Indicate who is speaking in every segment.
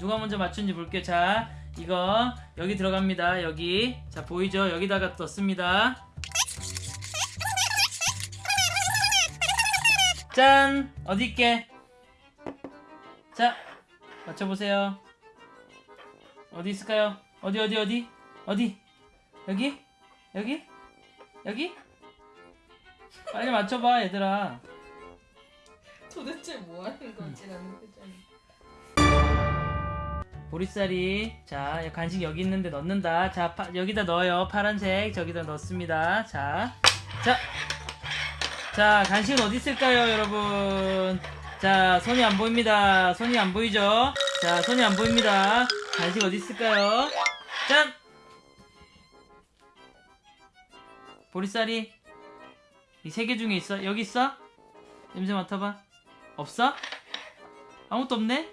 Speaker 1: 누가 먼저 맞춘지 볼게요. 자, 이거 여기 들어갑니다. 여기. 자, 보이죠? 여기다가 넣습니다. 짠! 어디 있게? 자, 맞춰보세요. 어디 있을까요? 어디, 어디, 어디? 어디? 여기? 여기? 여기? 빨리 맞춰봐, 얘들아.
Speaker 2: 도대체 뭐 하는 건지 나는 표정이.
Speaker 1: 보리쌀이 자 간식 여기 있는데 넣는다. 자 파, 여기다 넣어요. 파란색 저기다 넣습니다. 자 자, 자 간식은 어디 있을까요 여러분? 자 손이 안 보입니다. 손이 안 보이죠? 자 손이 안 보입니다. 간식 어디 있을까요? 짠! 보리쌀이 이 세 개 중에 있어? 여기 있어? 냄새 맡아봐. 없어? 아무것도 없네?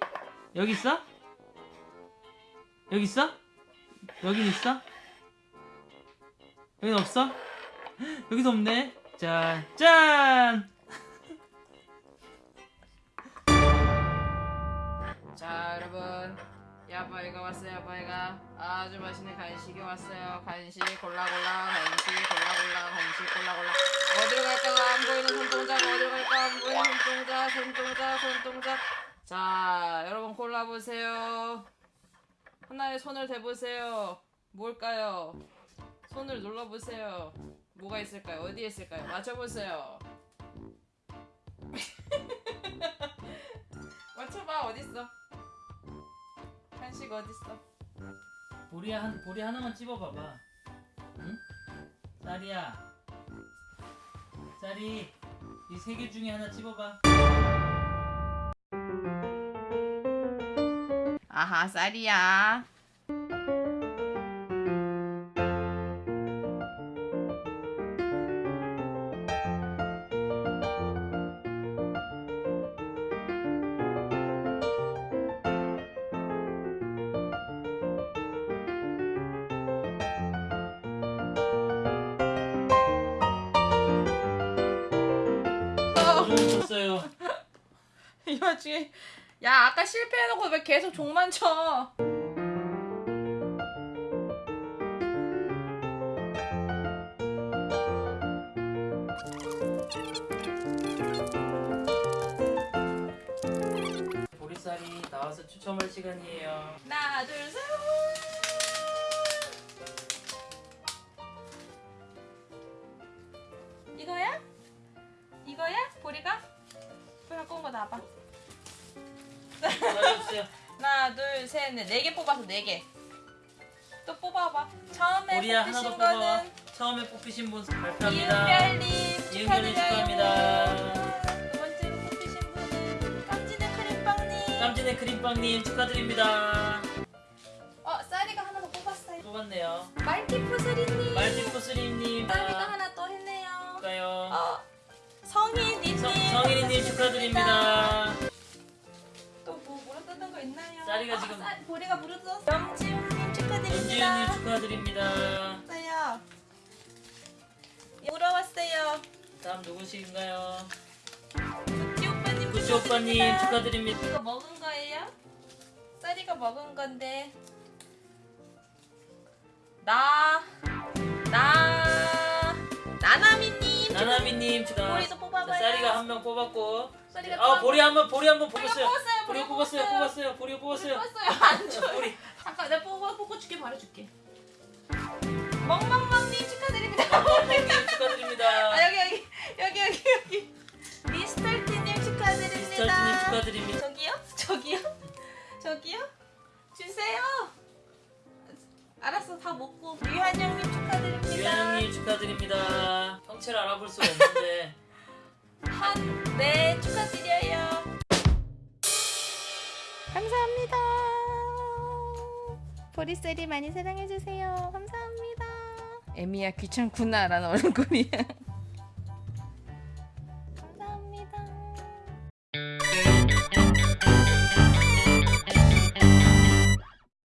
Speaker 1: 여기 있어 여기 있어? 여긴 있어? 여긴 없어? 여기도 없네. 자, 짠!
Speaker 2: 자 여러분 야바이가 왔어요 야바이가 아주 맛있는 간식이 왔어요 간식 골라 골라 간식 골라 골라 간식 골라 골라 어디로 갈까 안 보이는 손동작 어디로 갈까 안 보이는 손동작 손동작 손동작 자 여러분 골라보세요 하나에 손을 대보세요. 뭘까요? 손을 눌러보세요. 뭐가 있을까요? 어디에 있을까요? 맞춰보세요. 맞춰봐. 어딨어? 간식 어딨어?
Speaker 1: 보리 한 보리 하나만 찝어봐봐. 응? 쌀이야. 쌀이 이 세 개 중에 하나 찝어봐.
Speaker 2: 아하 쌀이야
Speaker 1: 줬어요.
Speaker 2: 이 와중에 야 아까 실패해놓고 왜 계속 종만 쳐
Speaker 1: 보리쌀이 나와서 추첨할 시간이에요.
Speaker 2: 하나 둘셋 이거야? 이거야? 보리가? 보리 갖고 온 거 나와봐
Speaker 1: 맞아주세요.
Speaker 2: 하나 둘 셋 넷 네 개 뽑아서 네 개 또 뽑아봐 처음에
Speaker 1: 보리야 하나 더
Speaker 2: 뽑히신
Speaker 1: 뽑아.
Speaker 2: 거는
Speaker 1: 처음에 뽑히신 분 발표합니다.
Speaker 2: 이은별님
Speaker 1: 이은별님
Speaker 2: 축하드려요
Speaker 1: 축하합니다.
Speaker 2: 두 번째로 뽑히신 분은 깜찍한 크림빵님
Speaker 1: 깜진의 크림빵님 축하드립니다.
Speaker 2: 어 쌀이가 하나 더 뽑았어요
Speaker 1: 뽑았네요.
Speaker 2: 말티푸스리님
Speaker 1: 말티푸스림님
Speaker 2: 쌀이가 하나 또 했네요
Speaker 1: 축하요.
Speaker 2: 어 성희니님
Speaker 1: 성, 성일이님 축하드립니다.
Speaker 2: 왔어요
Speaker 1: 다음 누구신가요?
Speaker 2: 구찌 오빠님
Speaker 1: 구찌 오빠님
Speaker 2: 축하드립니다. 이거 먹은 거예요? 쌀이가 먹은 건데 나 나 나나미님
Speaker 1: 나나미님 축하.
Speaker 2: 보리도 뽑아봐요.
Speaker 1: 쌀이가 한 명 뽑았고.
Speaker 2: 쌀이가
Speaker 1: 아. 보리 한번 보리 한번 뽑았어요. 보리
Speaker 2: 뽑았어요.
Speaker 1: 뽑았어요. 보리 뽑았어요.
Speaker 2: 뽑았어요 안 줘요
Speaker 1: 보리.
Speaker 2: 잠깐 내가 뽑아 뽑고 줄게 바로 줄게 멍멍멍님 축하드립니다
Speaker 1: 멍멍님 축하드립니다.
Speaker 2: 아 여기 여기 여기 여기 여기 미스털티님 축하드립니다
Speaker 1: 미스터트님 축하드립니다.
Speaker 2: 저기요? 저기요? 저기요? 주세요 알았어 다 먹고 유한영님 축하드립니다
Speaker 1: 유한영님 축하드립니다. 형체를 알아볼 수가 없는데
Speaker 2: 한네 축하드려요 감사합니다 보리셀이 많이 사랑해주세요 감사합니다 에미야 귀찮구나 라는 얼굴이야